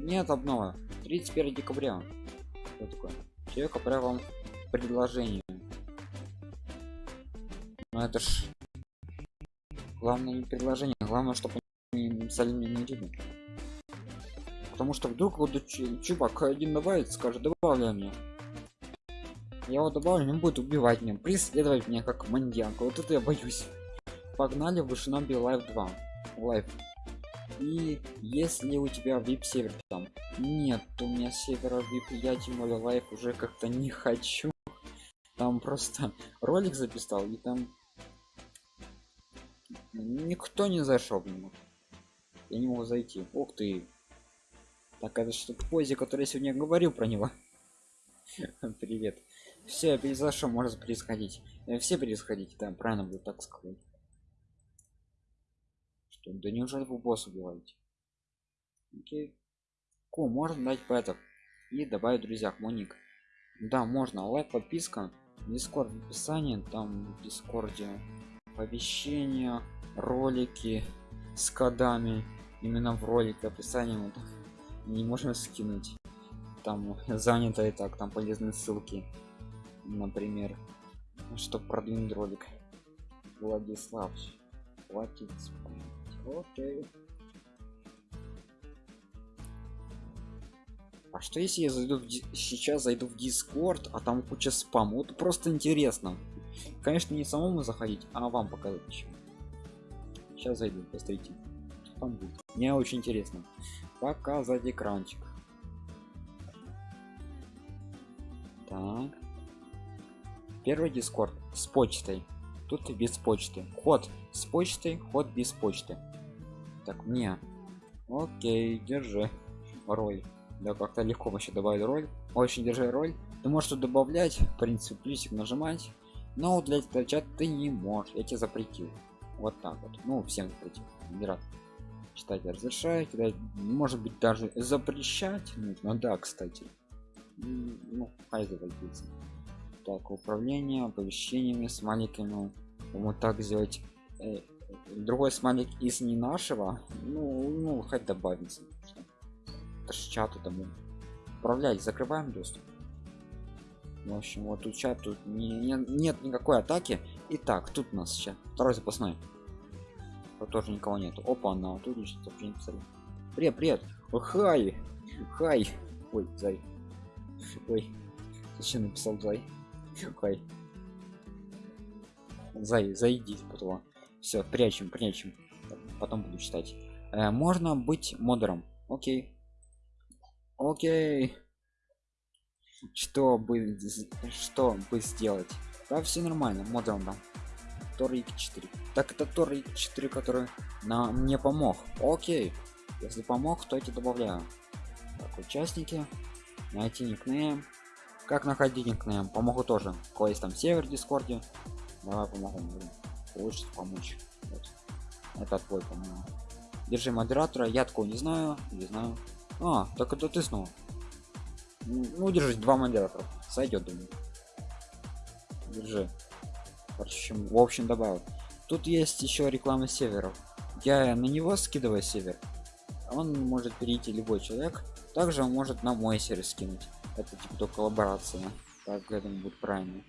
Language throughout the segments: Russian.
нет обнова 31 декабря. Что такое? Человек отправил вам предложение. Но это ж главное не предложение главное чтобы они написали мне не видно потому что вдруг вот чувак один добавит скажет добавляй мне я его добавлю он будет убивать меня преследовать меня как маньяк вот это я боюсь. Погнали в Шиноби Live 2 Live и если у тебя vip сервер там нет у меня севера vip я тем более лайф уже как-то не хочу. Там просто ролик записал и там никто не зашел ему я не могу зайти. Ух ты. Так это что позе который я сегодня говорил про него? Привет. Все произошло может происходить э, все происходить да правильно будет так сказать что? Да неужели вы босс убиваете? Окей. Ку можно дать пэтов и добавить друзья моник да можно. Лайк подписка. Дискорд в описании. Там в дискорде оповещения ролики с кодами. Именно в ролике описание вот, не можно скинуть. Там занято и так. Там полезные ссылки. Например чтобы продвинуть ролик. Владислав спать окей. А что если я зайду в сейчас зайду в дискорд а там куча спам вот просто интересно. Конечно не самому заходить а вам показать сейчас зайду посмотрите. Там будет. Мне очень интересно. Показать экранчик. Так. Первый дискорд с почтой. Тут без почты. Ход с почтой. Ход без почты так мне окей держи роль. Да как-то легко вообще добавить роль. Очень держи роль. Ты можешь добавлять в принципе плюсик нажимать но удалять этот чат ты не можешь я тебе запретил. Вот так вот. Ну всем запретил. Не рад читать разрешать да, может быть даже запрещать нужно. Да кстати. Ну хай заводится. Так управление оповещениями с маленькими. Вот так сделать э, другой смайлик из не нашего. Ну ну хоть добавится это чату тому управлять закрываем доступ. В общем вот тут чат тут не, не, нет никакой атаки. Итак, тут у нас сейчас второй запасной. Тут тоже никого нет. Опа на тут вообще не писали привет привет. Хай хай. Ой зай. Ой зачем написал зай? Хай. Зай зайди потом все прячем прячем. Потом буду читать. Э, можно быть модером. Окей. Окей. Что бы что бы сделать? Да все нормально модером да. Тор 4 так это тор 4 который на мне помог. Окей. Если помог то эти добавляю. Так, участники. Найти никнейм. Как находить никнейм? Помогу тоже. Есть там север в дискорде давай помогу лучше помочь. Вот. это твой по держи модератора. Я такого не знаю не знаю. А так это ты снова. Ну держи два модератора. Сойдет думаю. Держи. В общем, в общем добавил. Тут есть еще реклама северов я на него скидываю север он может перейти любой человек. Также он может на мой сервер скинуть. Это типа то коллаборация. Так думаю будет правильно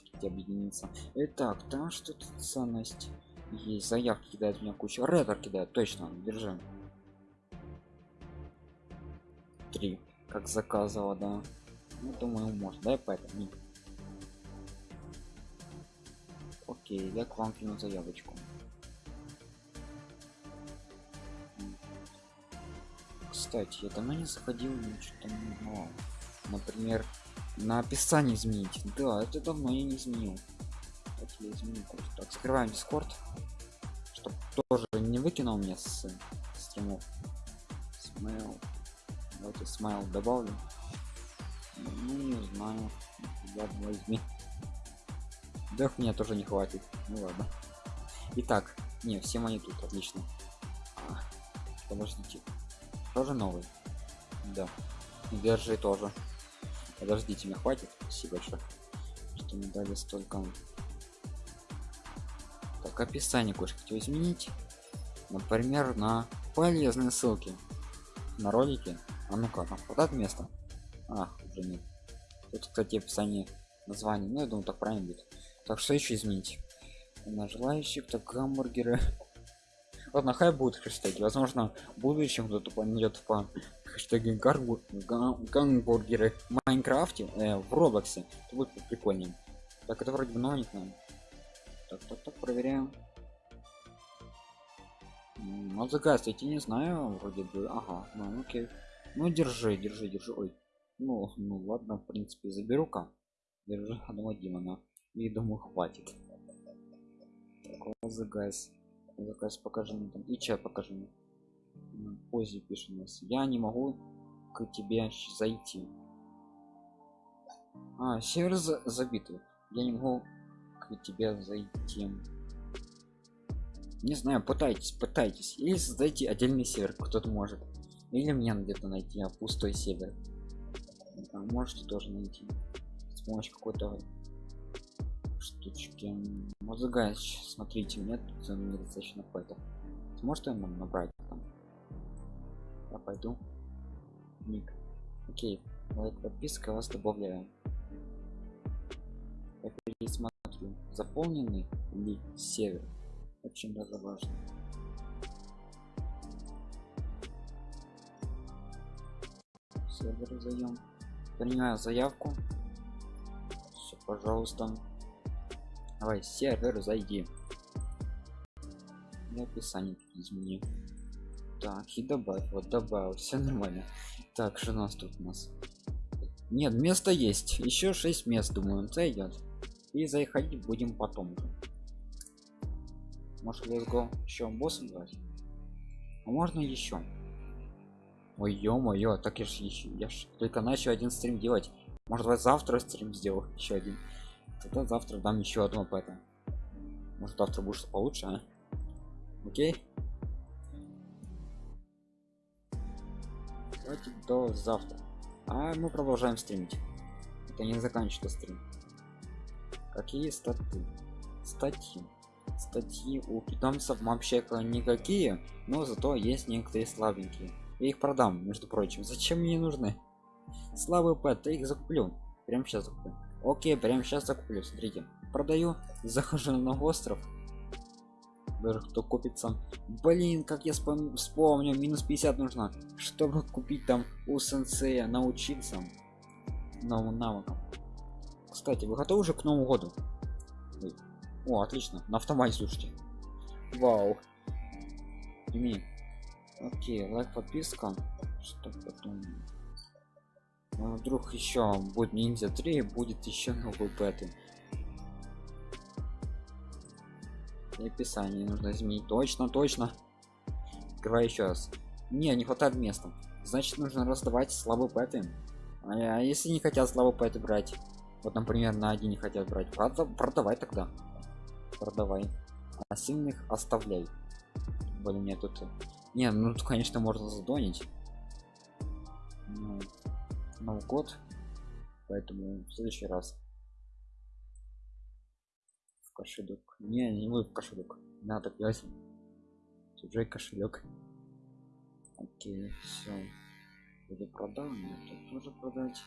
если объединиться. Итак там что-то ценность есть заявки кидает меня кучу. Редер кидает точно держим три как заказывала да. Ну думаю может дай поэтому окей я к вам кину заявочку. Кстати я давно не заходил что-то не например на описание изменить. Да это давно я не изменил. Я изменил так скрываем дискорд чтобы тоже не выкинул мне с стримов. Смайл. Давайте смайл добавлю. Ну не знаю. Ладно возьми да мне тоже не хватит. Ну ладно. Итак не все мои тут отлично. А, подождите. Тоже новый? Да. Держи тоже подождите мне хватит? Спасибо большое что мне дали столько. Так описание кое хотел изменить например на полезные ссылки на ролике а ну-ка там хватает места а уже нет тут кстати описание название ну я думаю так правильно будет. Так что еще изменить? На желающих так гамбургеры ладно хай будут хэштеги. Возможно в будущем кто-то пойдет по хэштеги гамбургеры в майнкрафте э, в роблоксе. Это будет прикольнее. Так это вроде бы новенькое так так так проверяем. Ну заказывайте не знаю вроде бы. Ага ну окей. Ну держи держи держи. Ой ну ну ладно в принципе заберу-ка. Держи одного демона и думаю хватит. Заказ заказ покажи мне там и чат покажи мне позе пишет у нас я не могу к тебе зайти а сервер забитый я не могу к тебе зайти. Не знаю пытайтесь пытайтесь. Или создайте отдельный сервер кто-то может. Или мне где-то найти а пустой сервер. Да, можете тоже найти. С помощью какой-то штучки музыка смотрите нет тут недостаточно поэтому сможет нам набрать там? Я пойду. Ник. Окей. Лайк подписка вас добавляю. Я пересмотрю. Заполненный ли сервер? Очень даже важно. Сервер заем. Принимаю заявку. Все пожалуйста давай сервер зайди. И описание измени так и добавь вот добавил все нормально. Так что у нас тут у нас? Нет место есть еще 6 мест думаю зайдет и заходить будем потом. Может let's go? Еще боссом брать а можно еще ой ё-моё так я ж еще я ж только начал один стрим делать. Может быть завтра стрим сделал еще один тогда завтра дам еще одно это может завтра будет получше а? окей? Давайте до завтра. А мы продолжаем стримить. Это не заканчивается стрим. Какие статы? Статьи. Статьи у питомцев вообще никакие но зато есть некоторые слабенькие. Я их продам между прочим. Зачем мне нужны? Слабый пэт я их закуплю. Прямо сейчас закуплю окей прямо сейчас закуплю смотрите. Продаю захожу на остров. Кто купится. Блин как я вспомню минус 50 нужно чтобы купить там у сенсея научиться новым навыкам. Кстати вы готовы уже к новому году? О отлично. На автомате слушайте. Вау. Ими. окей лайк подписка что потом ну, вдруг еще будет ниндзя 3 будет еще новый беты описание нужно изменить. Точно точно. Открывай еще раз. Не не хватает места. Значит нужно раздавать слабые пэты а, а если не хотят слабые пэты брать? Вот например на один не хотят брать. Прода продавай тогда. Продавай. А сильных оставляй. Блин мне тут не ну тут конечно можно задонить. Ну, новый год поэтому в следующий раз в кошелек. Не не вы в кошелек. Надо пять чужой кошелек. Окей все буду продал мне тут тоже продать